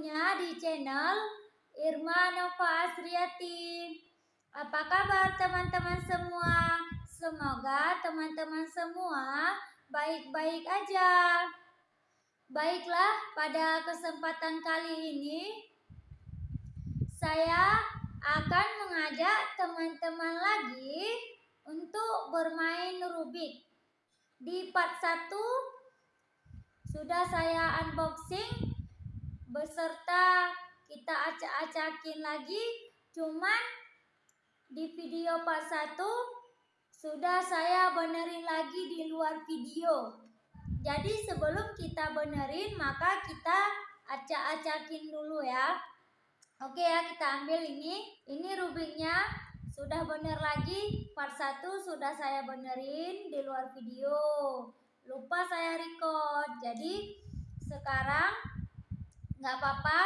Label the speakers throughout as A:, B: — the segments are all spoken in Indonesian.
A: channel Irma Nova Asriati. Apa kabar teman-teman semua? Semoga teman-teman semua baik-baik aja. Baiklah, pada kesempatan kali ini saya akan mengajak teman-teman lagi untuk bermain Rubik. Di part 1 sudah saya unboxing beserta kita acak-acakin lagi. Cuman di video part 1 sudah saya benerin lagi di luar video. Jadi sebelum kita benerin maka kita acak-acakin dulu ya. Oke ya kita ambil ini. Ini rubiknya sudah bener lagi. Part 1 sudah saya benerin di luar video. Lupa saya record. Jadi sekarang nggak apa-apa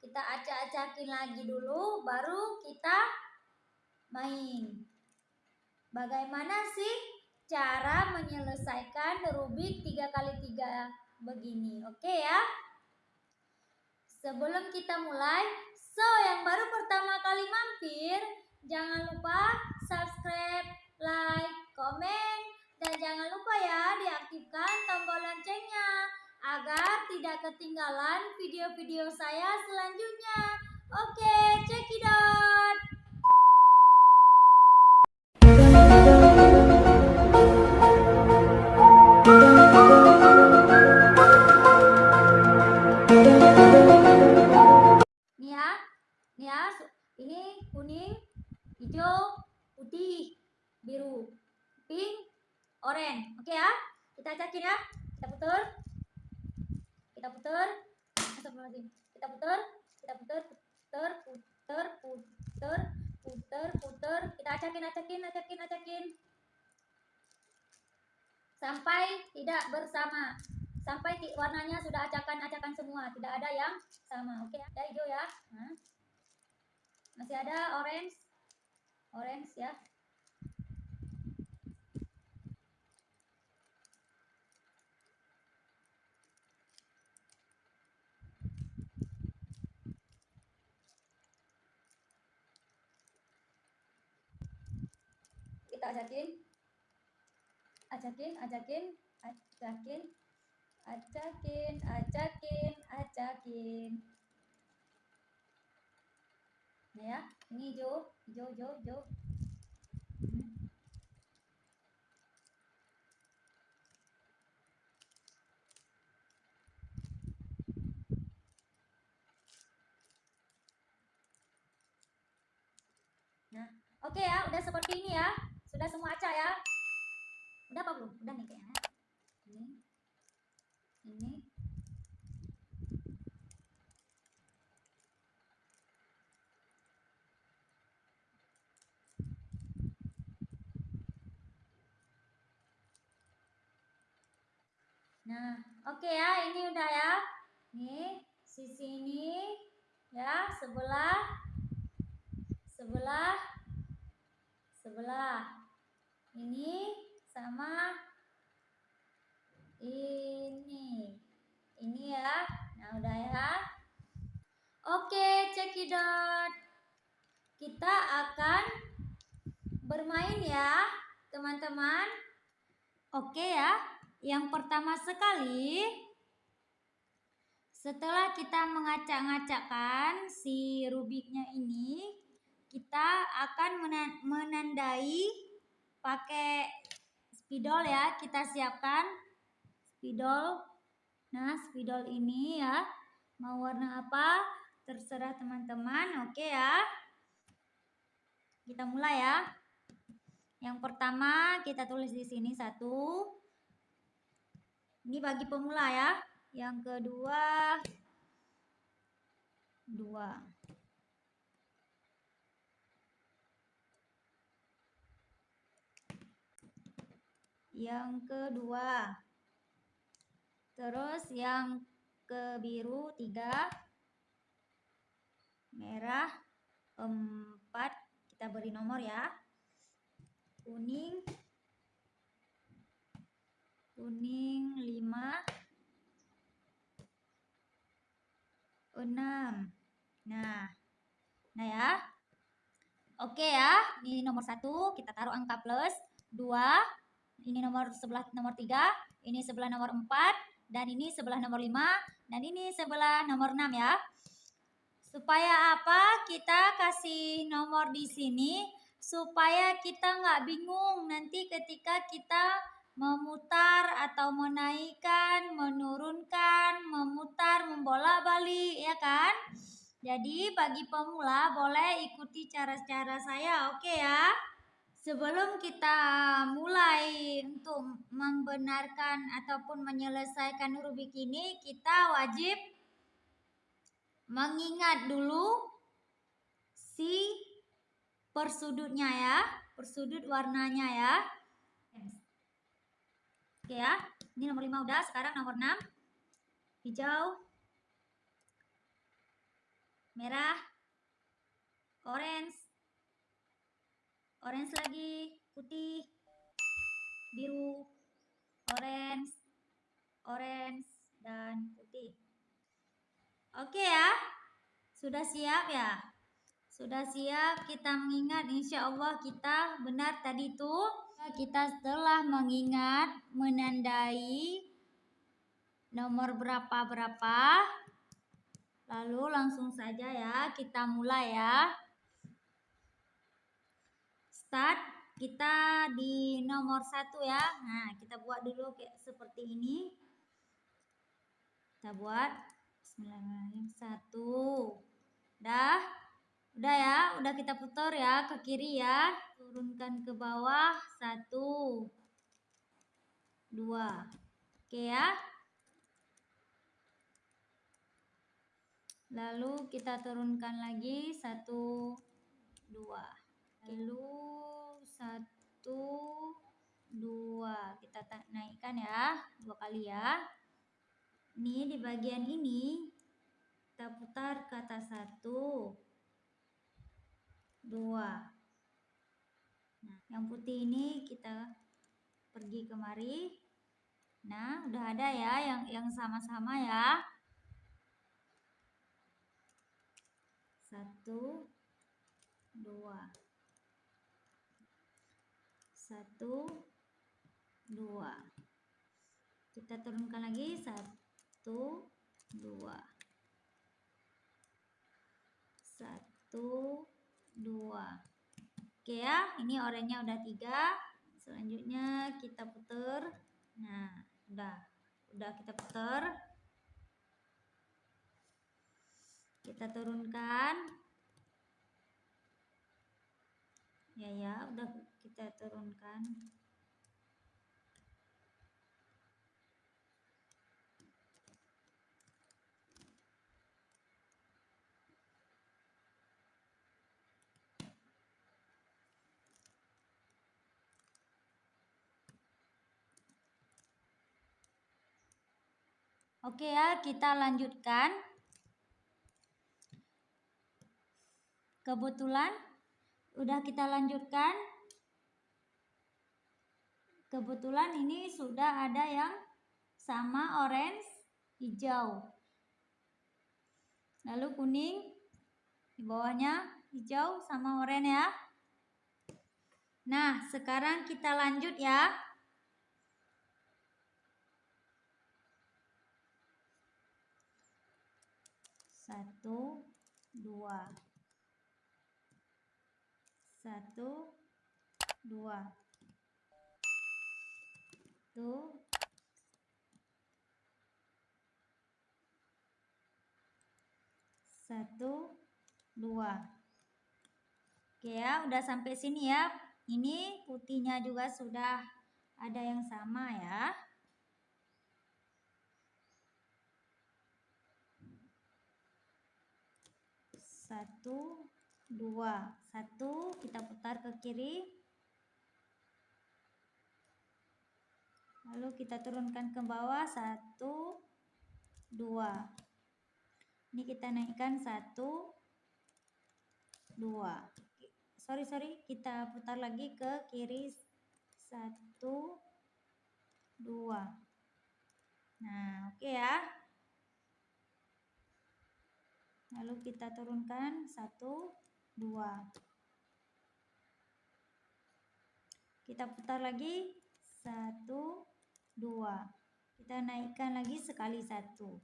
A: kita acak-acakin lagi dulu baru kita main. Bagaimana sih cara menyelesaikan Rubik 3x3 begini? Oke ya? Sebelum kita mulai so yang baru pertama kali mampir jangan lupa subscribe like komen dan jangan lupa ya diaktifkan tombol loncengnya agar tidak ketinggalan video-video saya selanjutnya. Oke, check putar. Kita putar. Kita putar, putar, putar, putar, putar, putar. Kita acakin, acakin, acakin, acakin. Sampai tidak bersama. Sampai warnanya sudah acakan-acakan semua. Tidak ada yang sama. Oke, ada hijau ya. Masih ada orange. Orange ya. Kita ajakin ajakin ajakin ajakin ajakin ajakin ajakin nah ya ini hijau hijau hijau hmm. Nah, oke okay ya, udah seperti ini ya. Sudah semua acak ya? Udah apa belum? Udah nih kayaknya. Ini. Ini. Nah, oke okay ya, ini udah ya. Nih, sisi ini ya, sebelah sebelah sebelah ini sama ini. Ini ya. Nah udah ya. Oke cekidot kita akan bermain ya teman-teman. Oke ya. Yang pertama sekali setelah kita mengacak-ngacakkan si rubiknya ini kita akan menandai pakai spidol ya kita siapkan spidol. Nah spidol ini ya mau warna apa? Terserah teman-teman oke ya. Kita mulai ya. Yang pertama kita tulis di sini satu. Ini bagi pemula ya. Yang kedua dua yang kedua. Terus yang ke biru tiga. Merah empat. Kita beri nomor ya. Kuning. Kuning lima. Enam. Nah, nah ya. Oke ya, ini nomor satu kita taruh angka plus. Dua. Ini nomor sebelah nomor tiga, ini sebelah nomor empat, dan ini sebelah nomor lima, dan ini sebelah nomor enam ya. Supaya apa? Kita kasih nomor di sini supaya kita nggak bingung nanti ketika kita memutar atau menaikkan, menurunkan, memutar, membolak-balik ya kan? Jadi bagi pemula boleh ikuti cara-cara saya, oke okay ya? Sebelum kita mulai untuk membenarkan ataupun menyelesaikan rubik ini, kita wajib mengingat dulu si persudutnya ya, persudut warnanya ya. Oke ya, ini nomor 5 udah, sekarang nomor 6. Hijau, merah, orange, orange lagi, putih, biru, orange, orange, dan putih. Oke ya, sudah siap ya? Sudah siap kita mengingat insya Allah kita benar tadi tuh kita setelah mengingat menandai nomor berapa-berapa Lalu langsung saja ya kita mulai ya. Start kita di nomor satu ya. Nah kita buat dulu kayak seperti ini. Kita buat Bismillahirrahmanirrahim satu. Udah, udah ya, udah kita putar ya ke kiri ya. Turunkan ke bawah satu, dua. Oke ya. lalu kita turunkan lagi satu dua lalu satu dua. Kita naikkan ya dua kali ya. Ini di bagian ini kita putar ke atas satu dua. Nah yang putih ini kita pergi kemari. Nah udah ada ya yang yang sama-sama ya. Satu dua satu dua. Kita turunkan lagi. Satu dua. Satu dua. Oke ya ini oranye udah tiga. Selanjutnya kita putar nah udah. Udah kita putar kita turunkan. Ya ya udah kita turunkan Oke ya, kita lanjutkan. Kebetulan udah kita lanjutkan. Kebetulan ini sudah ada yang sama orange, hijau. Lalu kuning di bawahnya hijau sama oranye ya. Nah, sekarang kita lanjut ya. Satu, dua satu dua tuh satu dua. Oke ya udah sampai sini ya. Ini putihnya juga sudah ada yang sama ya. Satu dua. Satu kita putar ke kiri lalu kita turunkan ke bawah. Satu dua. Ini kita naikkan. Satu dua. Sorry sorry. Kita putar lagi ke kiri. Satu dua. Nah oke okay ya. Lalu kita turunkan. Satu dua. Kita putar lagi. Satu dua. Kita naikkan lagi sekali satu.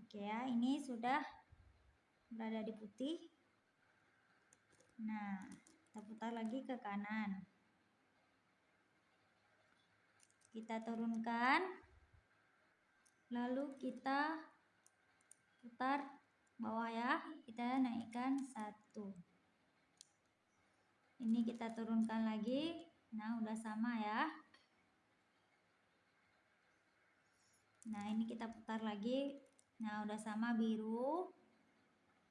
A: Oke ya ini sudah berada di putih. Nah kita putar lagi ke kanan. Kita turunkan. Lalu kita putar bawah ya. Kita naikkan satu. Ini kita turunkan lagi. Nah udah sama ya nah ini kita putar lagi. Nah udah sama biru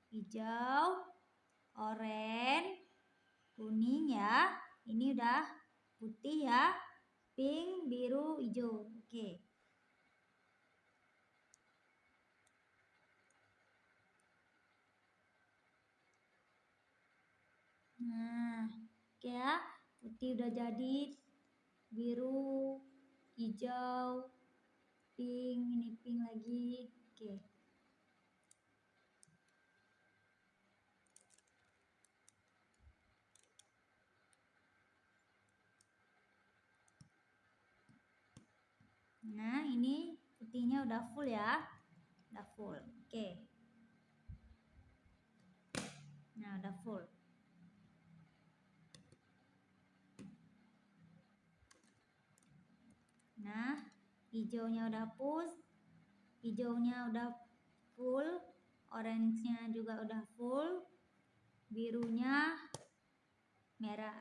A: hijau oranye kuning ya. Ini udah putih ya. Pink biru hijau. Oke. Nah oke ya. Putih udah jadi. Biru hijau pink ini pink lagi. Oke. Nah ini putihnya udah full ya. Udah full. Oke. Nah udah full. Nah hijaunya udah full hijaunya udah full orange-nya juga udah full birunya merah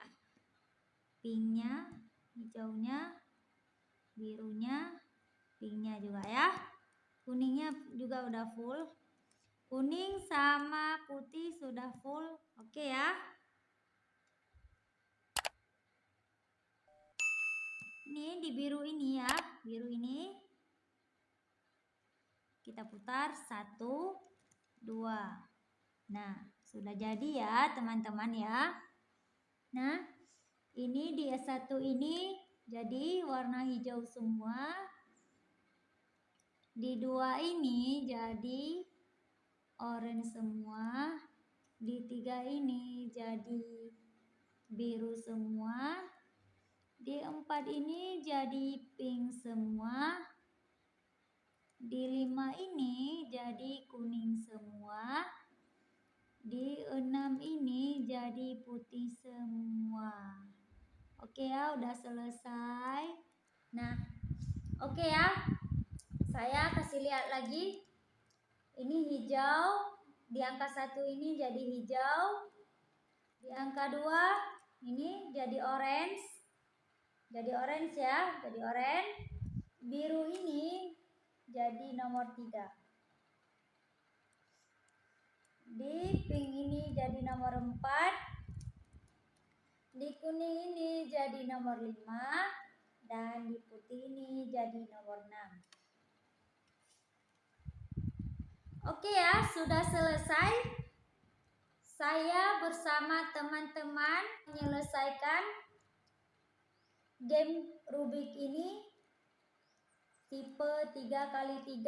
A: pinknya hijaunya birunya pinknya juga ya. Kuningnya juga udah full. Kuning sama putih sudah full. Oke ya ini di biru ini ya. Biru ini. Kita putar. Satu dua. Nah sudah jadi ya teman-teman ya. Nah ini di S1 ini jadi warna hijau semua. Di dua ini jadi orange semua. Di tiga ini jadi biru semua di empat ini jadi pink semua. Di lima ini jadi kuning semua. Di enam ini jadi putih semua. Oke ya, udah selesai. Nah, oke ya. Saya kasih lihat lagi. Ini hijau. Di angka satu ini jadi hijau. Di angka dua ini jadi orange jadi orange ya jadi orange. Biru ini jadi nomor tiga. Di pink ini jadi nomor empat. Di kuning ini jadi nomor lima. Dan di putih ini jadi nomor enam. Oke ya sudah selesai. Saya bersama teman-teman menyelesaikan game Rubik ini tipe 3 kali 3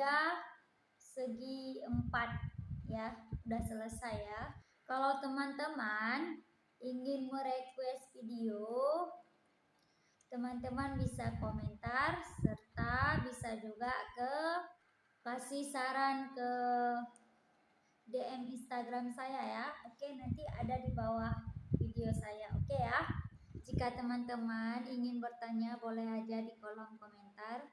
A: segi 4 ya. Udah selesai ya. Kalau teman-teman ingin merequest video teman-teman bisa komentar serta bisa juga ke kasih saran ke DM Instagram saya ya. Oke nanti ada di bawah video saya. Oke ya jika teman-teman ingin bertanya boleh aja di kolom komentar.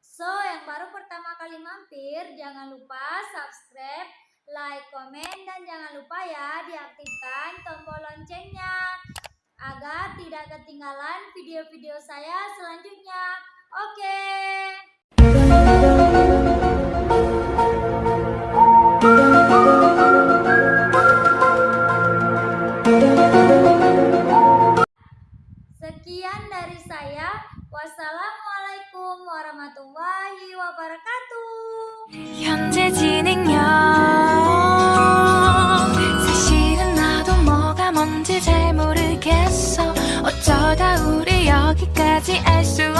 A: So, yang baru pertama kali mampir, jangan lupa subscribe, like, komen, dan jangan lupa ya diaktifkan tombol loncengnya agar tidak ketinggalan video-video saya selanjutnya. Oke. Okay. Assalamualaikum warahmatullahi wabarakatuh. 현재 진행형 사실은 나도 뭐가 뭔지 잘 모르겠어 어쩌다 우리 여기까지 알수